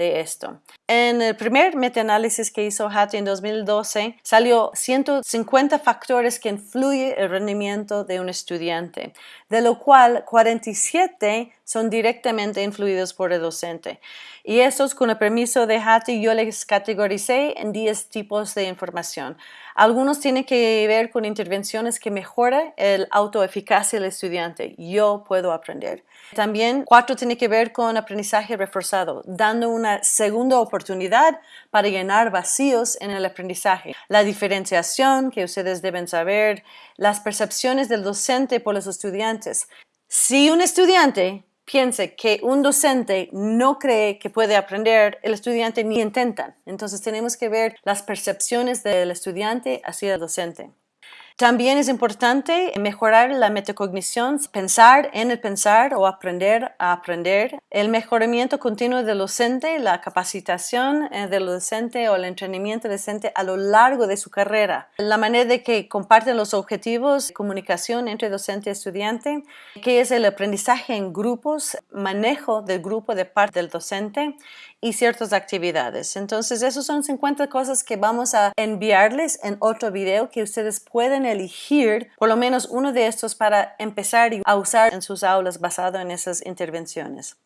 de esto. En el primer metaanálisis que hizo Hattie en 2012, salió 150 factores que influyen el rendimiento de un estudiante, de lo cual 47 son directamente influidos por el docente. Y estos, con el permiso de Hattie, yo les categoricé en 10 tipos de información. Algunos tienen que ver con intervenciones que mejoran el autoeficacia del estudiante. Yo puedo aprender. También cuatro tiene que ver con aprendizaje reforzado, dando una segunda oportunidad para llenar vacíos en el aprendizaje. La diferenciación que ustedes deben saber, las percepciones del docente por los estudiantes. Si un estudiante piense que un docente no cree que puede aprender, el estudiante ni intenta. Entonces tenemos que ver las percepciones del estudiante hacia el docente. También es importante mejorar la metacognición, pensar en el pensar o aprender a aprender, el mejoramiento continuo del docente, la capacitación eh, del docente o el entrenamiento del docente a lo largo de su carrera, la manera de que comparten los objetivos, comunicación entre docente y estudiante, que es el aprendizaje en grupos, manejo del grupo de parte del docente y ciertas actividades. Entonces, esos son 50 cosas que vamos a enviarles en otro video que ustedes pueden elegir por lo menos uno de estos para empezar a usar en sus aulas basado en esas intervenciones.